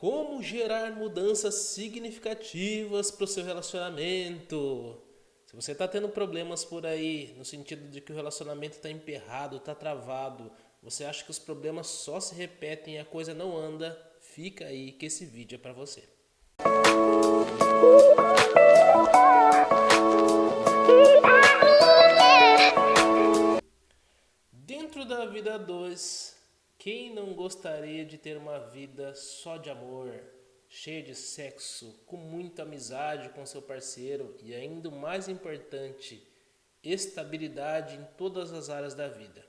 Como gerar mudanças significativas para o seu relacionamento? Se você está tendo problemas por aí, no sentido de que o relacionamento está emperrado, está travado, você acha que os problemas só se repetem e a coisa não anda, fica aí que esse vídeo é para você. Dentro da vida 2, quem não gostaria de ter uma vida só de amor, cheia de sexo, com muita amizade com seu parceiro e ainda mais importante, estabilidade em todas as áreas da vida?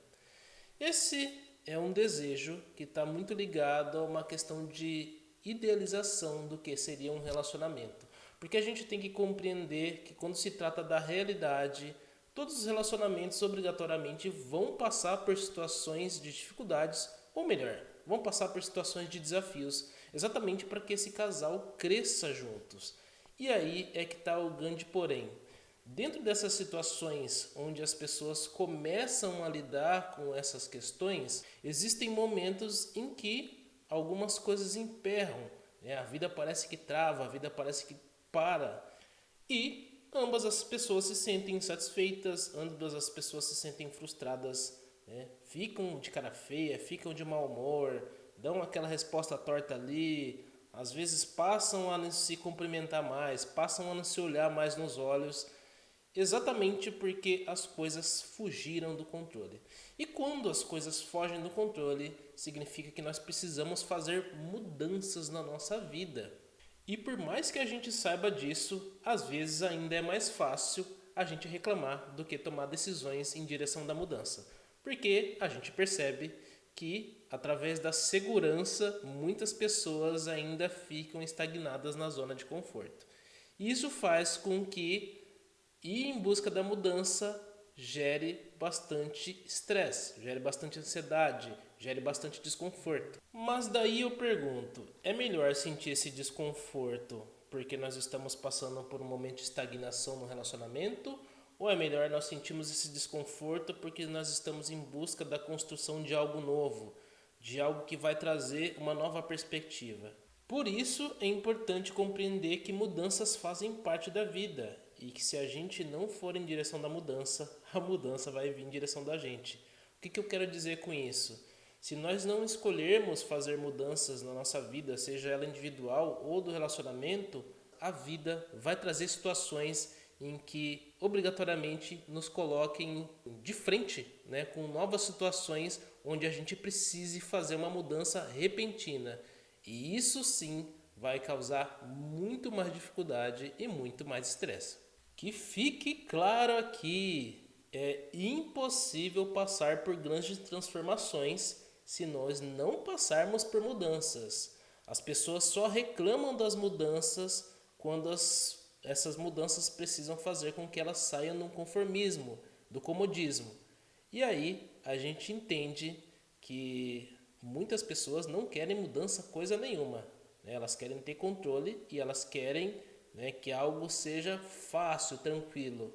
Esse é um desejo que está muito ligado a uma questão de idealização do que seria um relacionamento. Porque a gente tem que compreender que quando se trata da realidade, todos os relacionamentos obrigatoriamente vão passar por situações de dificuldades ou melhor, vão passar por situações de desafios, exatamente para que esse casal cresça juntos. E aí é que está o grande porém. Dentro dessas situações onde as pessoas começam a lidar com essas questões, existem momentos em que algumas coisas emperram. Né? A vida parece que trava, a vida parece que para. E ambas as pessoas se sentem insatisfeitas, ambas as pessoas se sentem frustradas né? ficam de cara feia, ficam de mau humor, dão aquela resposta torta ali, às vezes passam a não se cumprimentar mais, passam a não se olhar mais nos olhos, exatamente porque as coisas fugiram do controle. E quando as coisas fogem do controle, significa que nós precisamos fazer mudanças na nossa vida. E por mais que a gente saiba disso, às vezes ainda é mais fácil a gente reclamar do que tomar decisões em direção da mudança. Porque a gente percebe que, através da segurança, muitas pessoas ainda ficam estagnadas na zona de conforto. Isso faz com que ir em busca da mudança gere bastante estresse, gere bastante ansiedade, gere bastante desconforto. Mas daí eu pergunto, é melhor sentir esse desconforto porque nós estamos passando por um momento de estagnação no relacionamento ou é melhor nós sentimos esse desconforto porque nós estamos em busca da construção de algo novo, de algo que vai trazer uma nova perspectiva. Por isso é importante compreender que mudanças fazem parte da vida e que se a gente não for em direção da mudança, a mudança vai vir em direção da gente. O que, que eu quero dizer com isso? Se nós não escolhermos fazer mudanças na nossa vida, seja ela individual ou do relacionamento, a vida vai trazer situações em que obrigatoriamente nos coloquem de frente né, com novas situações onde a gente precise fazer uma mudança repentina. E isso sim vai causar muito mais dificuldade e muito mais estresse. Que fique claro aqui, é impossível passar por grandes transformações se nós não passarmos por mudanças. As pessoas só reclamam das mudanças quando as essas mudanças precisam fazer com que elas saiam do conformismo, do comodismo. E aí a gente entende que muitas pessoas não querem mudança coisa nenhuma. Né? Elas querem ter controle e elas querem né, que algo seja fácil, tranquilo.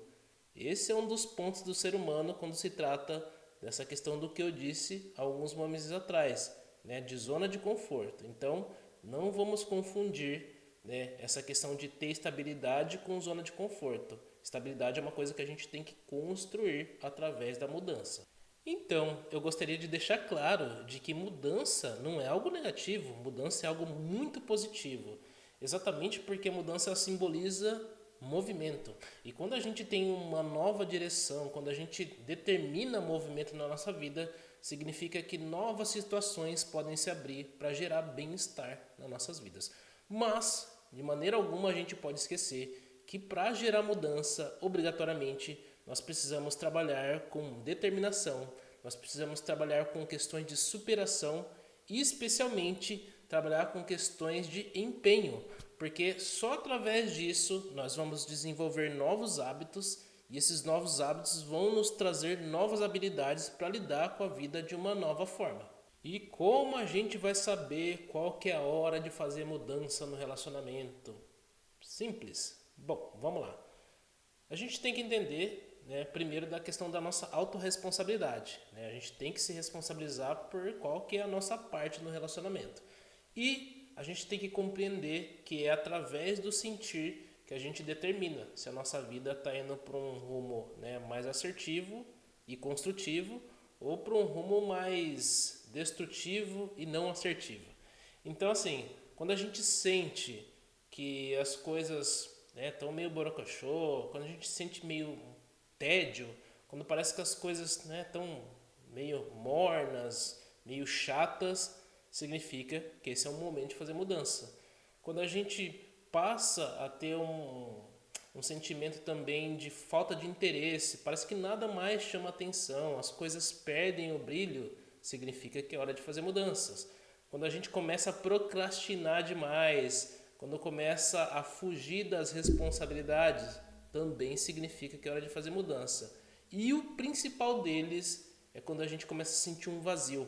Esse é um dos pontos do ser humano quando se trata dessa questão do que eu disse alguns momentos atrás, né, de zona de conforto. Então, não vamos confundir né? essa questão de ter estabilidade com zona de conforto. Estabilidade é uma coisa que a gente tem que construir através da mudança. Então, eu gostaria de deixar claro de que mudança não é algo negativo, mudança é algo muito positivo. Exatamente porque mudança simboliza movimento. E quando a gente tem uma nova direção, quando a gente determina movimento na nossa vida, significa que novas situações podem se abrir para gerar bem-estar nas nossas vidas. Mas de maneira alguma a gente pode esquecer que para gerar mudança, obrigatoriamente, nós precisamos trabalhar com determinação, nós precisamos trabalhar com questões de superação e especialmente trabalhar com questões de empenho, porque só através disso nós vamos desenvolver novos hábitos e esses novos hábitos vão nos trazer novas habilidades para lidar com a vida de uma nova forma. E como a gente vai saber qual que é a hora de fazer mudança no relacionamento? Simples. Bom, vamos lá. A gente tem que entender, né, primeiro, da questão da nossa autorresponsabilidade. Né? A gente tem que se responsabilizar por qual que é a nossa parte no relacionamento. E a gente tem que compreender que é através do sentir que a gente determina se a nossa vida está indo para um rumo né, mais assertivo e construtivo ou para um rumo mais destrutivo e não assertivo. Então, assim, quando a gente sente que as coisas estão né, meio borocochô, quando a gente sente meio tédio, quando parece que as coisas estão né, meio mornas, meio chatas, significa que esse é um momento de fazer mudança. Quando a gente passa a ter um, um sentimento também de falta de interesse, parece que nada mais chama atenção, as coisas perdem o brilho, significa que é hora de fazer mudanças. Quando a gente começa a procrastinar demais, quando começa a fugir das responsabilidades, também significa que é hora de fazer mudança. E o principal deles é quando a gente começa a sentir um vazio.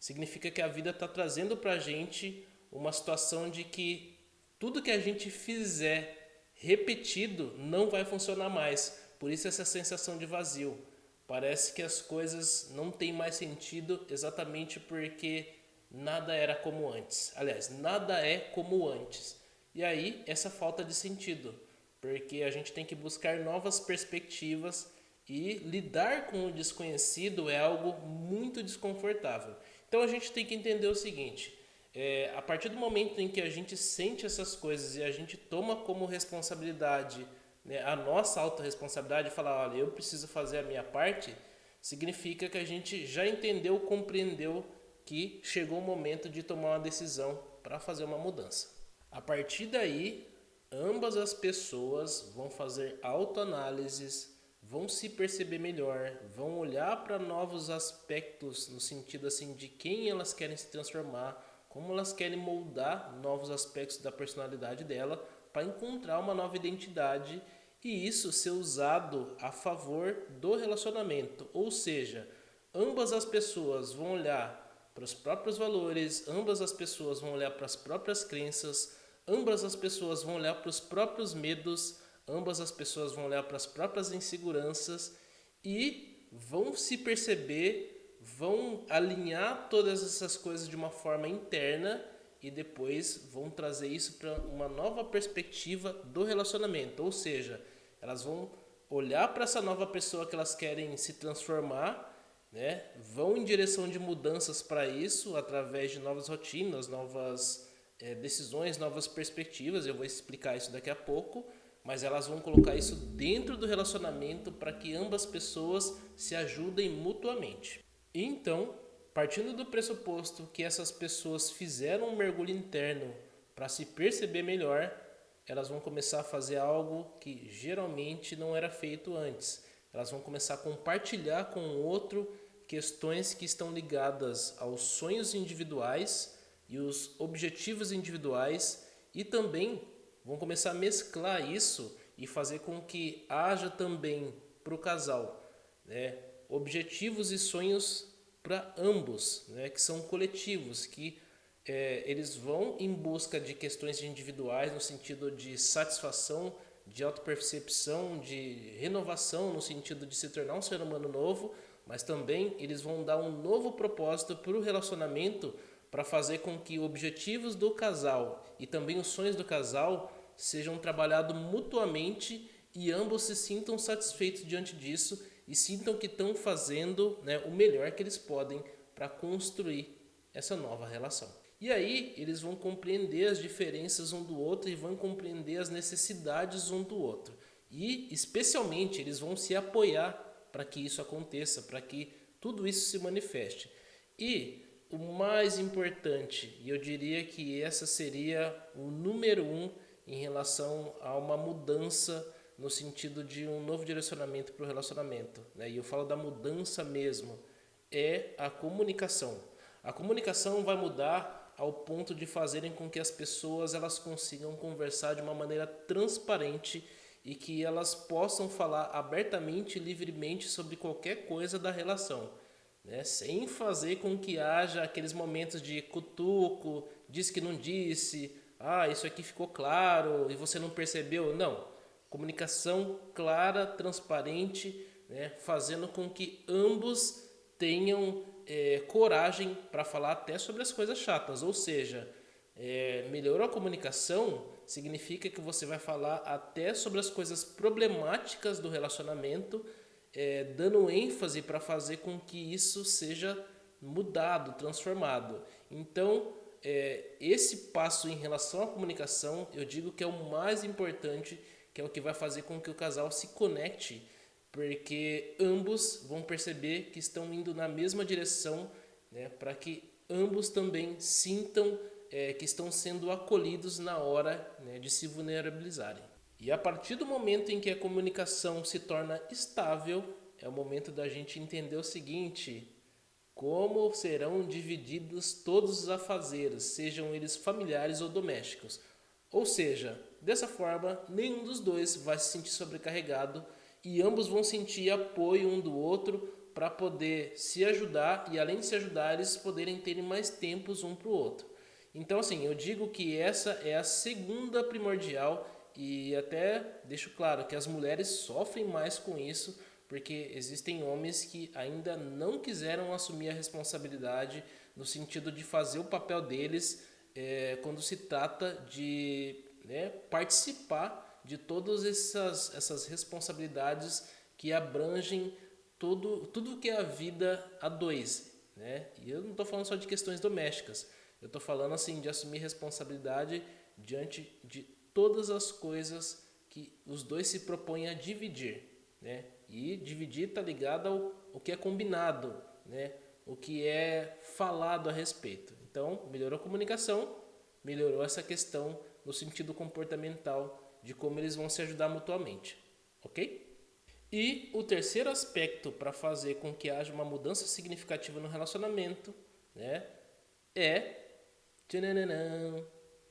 Significa que a vida está trazendo para a gente uma situação de que tudo que a gente fizer repetido não vai funcionar mais. Por isso essa sensação de vazio. Parece que as coisas não têm mais sentido exatamente porque nada era como antes. Aliás, nada é como antes. E aí, essa falta de sentido, porque a gente tem que buscar novas perspectivas e lidar com o desconhecido é algo muito desconfortável. Então a gente tem que entender o seguinte: é, a partir do momento em que a gente sente essas coisas e a gente toma como responsabilidade né, a nossa autorresponsabilidade e falar, olha, eu preciso fazer a minha parte, significa que a gente já entendeu, compreendeu que chegou o momento de tomar uma decisão para fazer uma mudança. A partir daí, ambas as pessoas vão fazer autoanálises, vão se perceber melhor, vão olhar para novos aspectos no sentido assim de quem elas querem se transformar, como elas querem moldar novos aspectos da personalidade dela para encontrar uma nova identidade e isso ser usado a favor do relacionamento, ou seja, ambas as pessoas vão olhar para os próprios valores, ambas as pessoas vão olhar para as próprias crenças, ambas as pessoas vão olhar para os próprios medos, ambas as pessoas vão olhar para as próprias inseguranças e vão se perceber, vão alinhar todas essas coisas de uma forma interna e depois vão trazer isso para uma nova perspectiva do relacionamento, ou seja, elas vão olhar para essa nova pessoa que elas querem se transformar né, vão em direção de mudanças para isso através de novas rotinas, novas é, decisões, novas perspectivas. Eu vou explicar isso daqui a pouco, mas elas vão colocar isso dentro do relacionamento para que ambas pessoas se ajudem mutuamente. Então, partindo do pressuposto que essas pessoas fizeram um mergulho interno para se perceber melhor, elas vão começar a fazer algo que geralmente não era feito antes. Elas vão começar a compartilhar com o outro questões que estão ligadas aos sonhos individuais e os objetivos individuais e também vão começar a mesclar isso e fazer com que haja também para o casal né, objetivos e sonhos para ambos, né, que são coletivos, que é, eles vão em busca de questões individuais no sentido de satisfação de autopercepção, de renovação no sentido de se tornar um ser humano novo, mas também eles vão dar um novo propósito para o relacionamento para fazer com que objetivos do casal e também os sonhos do casal sejam trabalhados mutuamente e ambos se sintam satisfeitos diante disso e sintam que estão fazendo né, o melhor que eles podem para construir essa nova relação. E aí eles vão compreender as diferenças um do outro e vão compreender as necessidades um do outro. E especialmente eles vão se apoiar para que isso aconteça, para que tudo isso se manifeste. E o mais importante, e eu diria que essa seria o número um em relação a uma mudança no sentido de um novo direcionamento para o relacionamento. Né? E eu falo da mudança mesmo, é a comunicação. A comunicação vai mudar ao ponto de fazerem com que as pessoas elas consigam conversar de uma maneira transparente e que elas possam falar abertamente e livremente sobre qualquer coisa da relação, né? sem fazer com que haja aqueles momentos de cutuco, disse que não disse, ah, isso aqui ficou claro e você não percebeu. Não, comunicação clara, transparente, né? fazendo com que ambos tenham é, coragem para falar até sobre as coisas chatas, ou seja, É, melhorou a comunicação significa que você vai falar até sobre as coisas problemáticas do relacionamento, é, dando ênfase para fazer com que isso seja mudado, transformado. Então, é, esse passo em relação à comunicação, eu digo que é o mais importante, que é o que vai fazer com que o casal se conecte, porque ambos vão perceber que estão indo na mesma direção, né, para que ambos também sintam é, que estão sendo acolhidos na hora né, de se vulnerabilizarem. E a partir do momento em que a comunicação se torna estável, é o momento da gente entender o seguinte: como serão divididos todos os afazeres, sejam eles familiares ou domésticos. Ou seja, dessa forma, nenhum dos dois vai se sentir sobrecarregado e ambos vão sentir apoio um do outro para poder se ajudar e além de se ajudar, eles poderem ter mais tempos um para o outro. Então assim, eu digo que essa é a segunda primordial e até deixo claro que as mulheres sofrem mais com isso, porque existem homens que ainda não quiseram assumir a responsabilidade no sentido de fazer o papel deles é, quando se trata de né, participar de todas essas, essas responsabilidades que abrangem tudo, tudo que é a vida a dois. Né? E eu não estou falando só de questões domésticas, eu estou falando assim de assumir responsabilidade diante de todas as coisas que os dois se propõem a dividir. Né? E dividir está ligado ao, ao que é combinado, né? o que é falado a respeito. Então, melhorou a comunicação, melhorou essa questão no sentido comportamental de como eles vão se ajudar mutuamente. Ok? E o terceiro aspecto para fazer com que haja uma mudança significativa no relacionamento né, é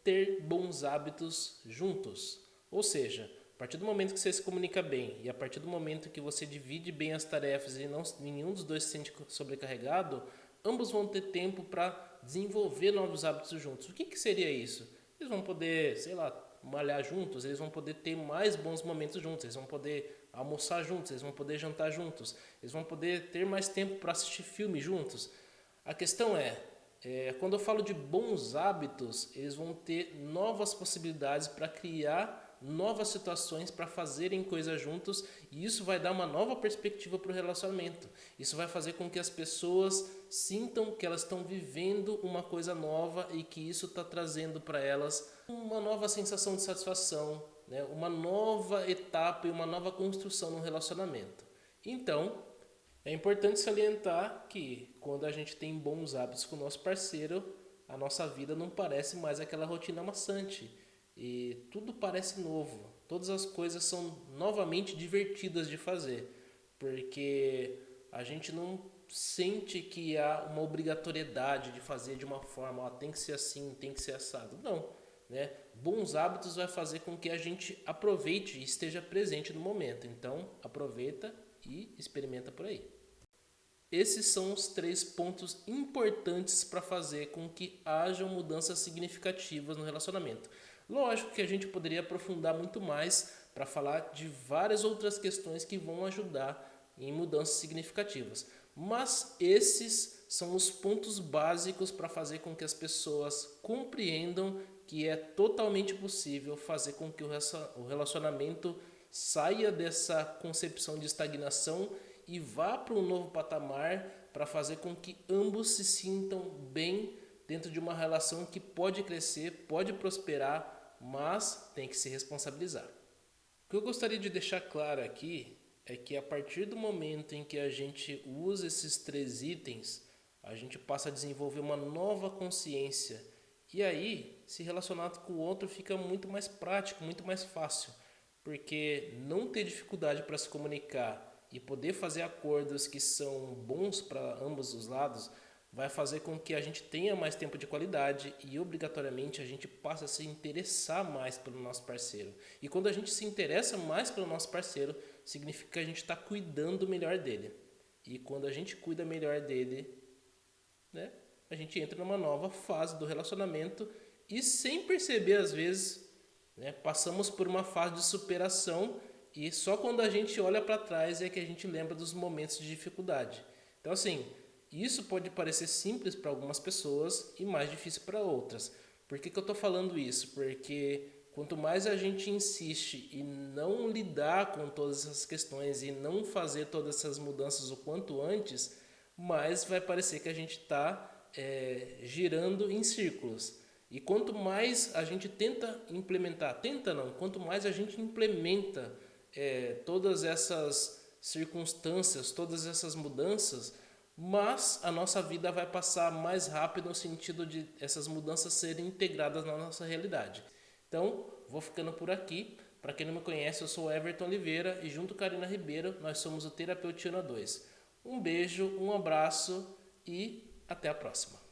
ter bons hábitos juntos. Ou seja, a partir do momento que você se comunica bem e a partir do momento que você divide bem as tarefas e não, nenhum dos dois se sente sobrecarregado, ambos vão ter tempo para desenvolver novos hábitos juntos. O que, que seria isso? Eles vão poder, sei lá, malhar juntos, eles vão poder ter mais bons momentos juntos, eles vão poder almoçar juntos, eles vão poder jantar juntos, eles vão poder ter mais tempo para assistir filme juntos. A questão é, é, quando eu falo de bons hábitos, eles vão ter novas possibilidades para criar novas situações para fazerem coisas juntos e isso vai dar uma nova perspectiva para o relacionamento. Isso vai fazer com que as pessoas sintam que elas estão vivendo uma coisa nova e que isso está trazendo para elas uma nova sensação de satisfação, né? uma nova etapa e uma nova construção no relacionamento. Então, é importante salientar que quando a gente tem bons hábitos com o nosso parceiro, a nossa vida não parece mais aquela rotina maçante e tudo parece novo. Todas as coisas são novamente divertidas de fazer, porque a gente não sente que há uma obrigatoriedade de fazer de uma forma, ó, tem que ser assim, tem que ser assado. Não, né? Bons hábitos vai fazer com que a gente aproveite e esteja presente no momento. Então, aproveita e experimenta por aí. Esses são os três pontos importantes para fazer com que hajam mudanças significativas no relacionamento. Lógico que a gente poderia aprofundar muito mais para falar de várias outras questões que vão ajudar em mudanças significativas. Mas esses são os pontos básicos para fazer com que as pessoas compreendam que é totalmente possível fazer com que o relacionamento saia dessa concepção de estagnação e vá para um novo patamar para fazer com que ambos se sintam bem dentro de uma relação que pode crescer, pode prosperar, mas tem que se responsabilizar. O que eu gostaria de deixar claro aqui é que a partir do momento em que a gente usa esses três itens, a gente passa a desenvolver uma nova consciência e aí, se relacionar com o outro fica muito mais prático, muito mais fácil, porque não ter dificuldade para se comunicar e poder fazer acordos que são bons para ambos os lados vai fazer com que a gente tenha mais tempo de qualidade e obrigatoriamente a gente passe a se interessar mais pelo nosso parceiro. E quando a gente se interessa mais pelo nosso parceiro, significa que a gente está cuidando melhor dele. E quando a gente cuida melhor dele, né, a gente entra numa nova fase do relacionamento e sem perceber às vezes, né, passamos por uma fase de superação e só quando a gente olha para trás é que a gente lembra dos momentos de dificuldade. Então assim, isso pode parecer simples para algumas pessoas e mais difícil para outras, Por que, que eu estou falando isso? Porque quanto mais a gente insiste em não lidar com todas essas questões e não fazer todas essas mudanças o quanto antes, mais vai parecer que a gente está é, girando em círculos. E quanto mais a gente tenta implementar, tenta não, quanto mais a gente implementa é, todas essas circunstâncias, todas essas mudanças, mas a nossa vida vai passar mais rápido no sentido de essas mudanças serem integradas na nossa realidade. Então, vou ficando por aqui. Para quem não me conhece, eu sou Everton Oliveira e junto com Karina Ribeiro, nós somos o Terapeutina 2. Um beijo, um abraço e até a próxima.